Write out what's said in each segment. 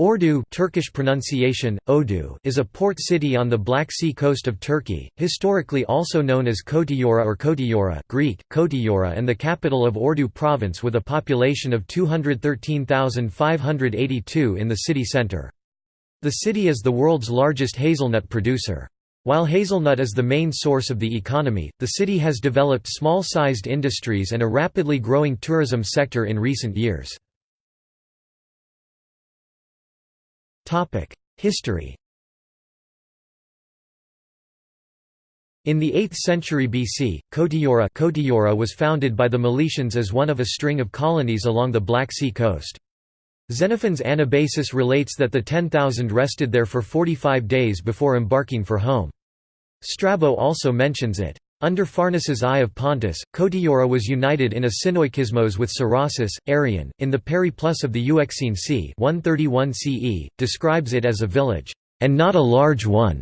Ordu Turkish pronunciation, Odu, is a port city on the Black Sea coast of Turkey, historically also known as Kotiora or Kotiora Greek, Kotiora and the capital of Ordu province with a population of 213,582 in the city centre. The city is the world's largest hazelnut producer. While hazelnut is the main source of the economy, the city has developed small-sized industries and a rapidly growing tourism sector in recent years. History In the 8th century BC, Kotiora was founded by the Meletians as one of a string of colonies along the Black Sea coast. Xenophon's Anabasis relates that the 10,000 rested there for 45 days before embarking for home. Strabo also mentions it. Under Pharnaces I of Pontus, Kotiora was united in a synoikismos with Cerasus, Arrian, in the Periplus of the Euxine Sea 131 CE, describes it as a village, and not a large one.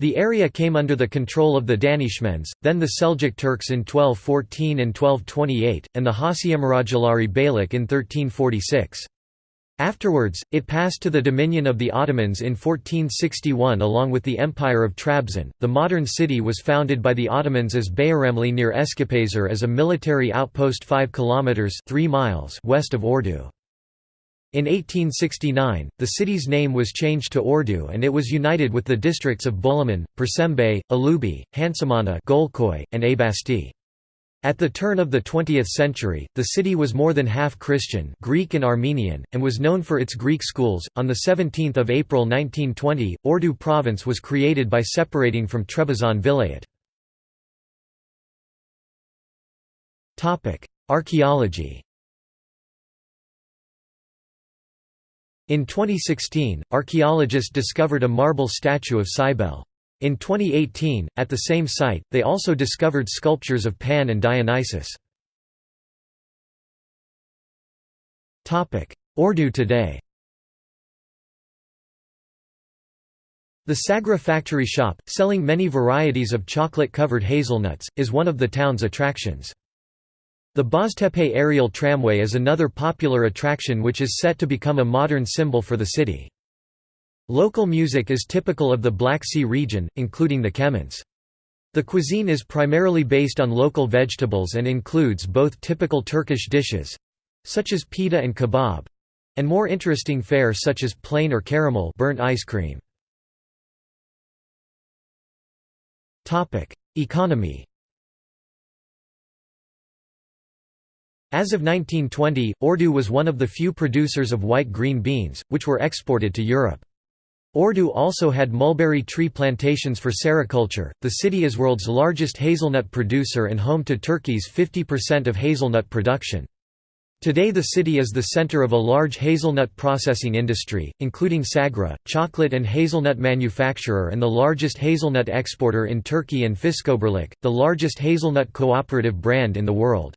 The area came under the control of the Danishmends, then the Seljuk Turks in 1214 and 1228, and the Hacıemiroğulları Beylik in 1346. Afterwards, it passed to the dominion of the Ottomans in 1461 along with the Empire of Trabzon. The modern city was founded by the Ottomans as Bayaramli near Eskipazar as a military outpost 5 kilometers 3 miles west of Ordu. In 1869, the city's name was changed to Ordu and it was united with the districts of Bulaman, Persembe, Alubi, Hansamana, Golkoy, and Abasti. At the turn of the 20th century, the city was more than half Christian, Greek and Armenian, and was known for its Greek schools. On the 17th of April 1920, Ordu province was created by separating from Trebizond Vilayet. Topic: Archaeology. In 2016, archaeologists discovered a marble statue of Cybele. In 2018, at the same site, they also discovered sculptures of Pan and Dionysus. Ordu today The Sagra factory shop, selling many varieties of chocolate-covered hazelnuts, is one of the town's attractions. The Boztepe aerial tramway is another popular attraction which is set to become a modern symbol for the city. Local music is typical of the Black Sea region, including the Kemence. The cuisine is primarily based on local vegetables and includes both typical Turkish dishes—such as pita and kebab—and more interesting fare such as plain or caramel burnt ice cream. Economy As of 1920, Ordu was one of the few producers of white green beans, which were exported to Europe. Ordu also had mulberry tree plantations for sericulture. The city is world's largest hazelnut producer and home to Turkey's 50% of hazelnut production. Today the city is the center of a large hazelnut processing industry, including Sagra, chocolate and hazelnut manufacturer and the largest hazelnut exporter in Turkey and Fiskobirlik, the largest hazelnut cooperative brand in the world.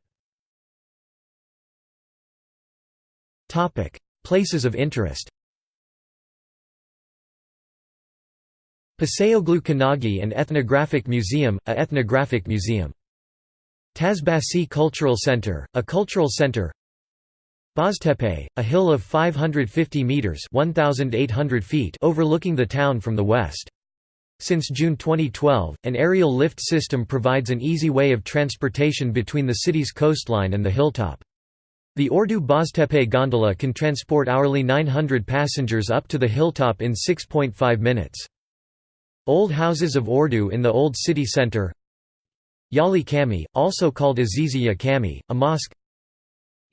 Places of interest Paseoglu Kanagi and Ethnographic Museum, a ethnographic museum. Taşbaşı Cultural Center, a cultural center Boztepe, a hill of 550 metres 1,800 feet overlooking the town from the west. Since June 2012, an aerial lift system provides an easy way of transportation between the city's coastline and the hilltop. The Ordu Boztepe gondola can transport hourly 900 passengers up to the hilltop in 6.5 minutes. Old houses of Ordu in the old city centre Yali Kami, also called Aziziya Kami, a mosque.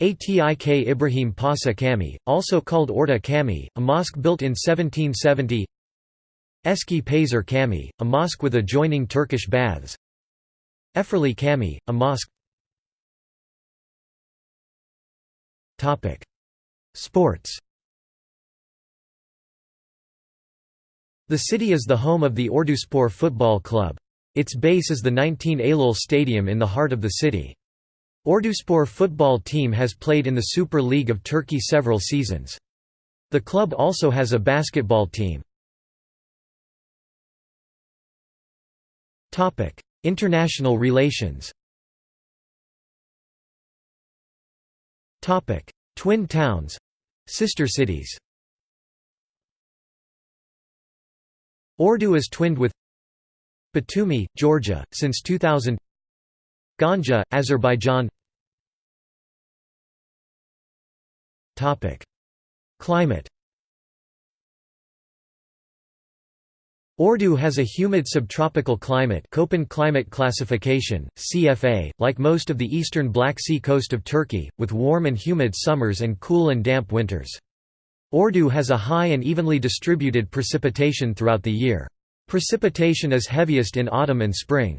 Atik Ibrahim Pasa Kami, also called Orta Kami, a mosque built in 1770 Eski Pazar Kami, a mosque with adjoining Turkish baths. Eferli Kami, a mosque. Sports The city is the home of the Orduspor football club. Its base is the 19 Eylül Stadium in the heart of the city. Orduspor football team has played in the Super League of Turkey several seasons. The club also has a basketball team. International relations Twin towns—sister cities Ordu is twinned with Batumi, Georgia, since 2000 Ganja, Azerbaijan. Climate Ordu has a humid subtropical climate Köppen climate classification, CFA, like most of the eastern Black Sea coast of Turkey, with warm and humid summers and cool and damp winters. Ordu has a high and evenly distributed precipitation throughout the year. Precipitation is heaviest in autumn and spring.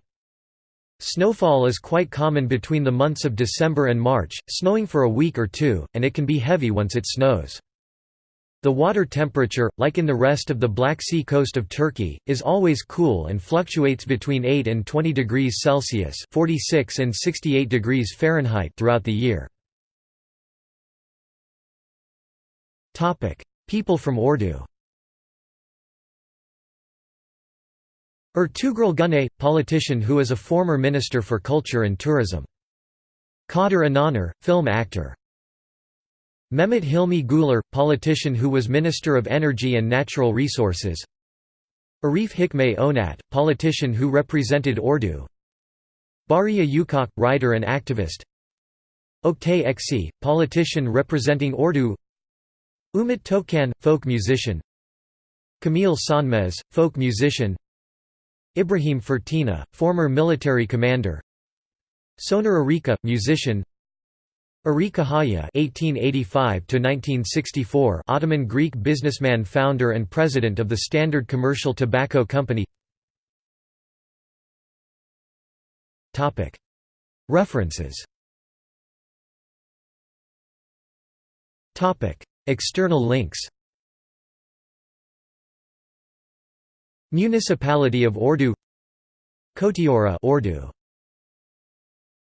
Snowfall is quite common between the months of December and March, snowing for a week or two, and it can be heavy once it snows. The water temperature, like in the rest of the Black Sea coast of Turkey, is always cool and fluctuates between 8 and 20 degrees Celsius (46 and 68 degrees Fahrenheit) throughout the year. Topic: People from Ordu. Ertuğrul Günay, politician who is a former minister for culture and tourism. Kadir İnanır, film actor. Mehmet Hilmi Güler, politician who was Minister of Energy and Natural Resources Arif Hikmet Onat, politician who represented Ordu Bariye Ukak, writer and activist Oktay Eksi, politician representing Ordu Umut Tokan, folk musician Kâmil Sönmez, folk musician Ibrahim Fırtına, former military commander Soner Arıca, musician Arika Haya (1885–1964), Ottoman Greek businessman, founder and president of the Standard Commercial Tobacco Company. Topic. References. Topic. External links. Municipality of Ordu Kotiora Ordu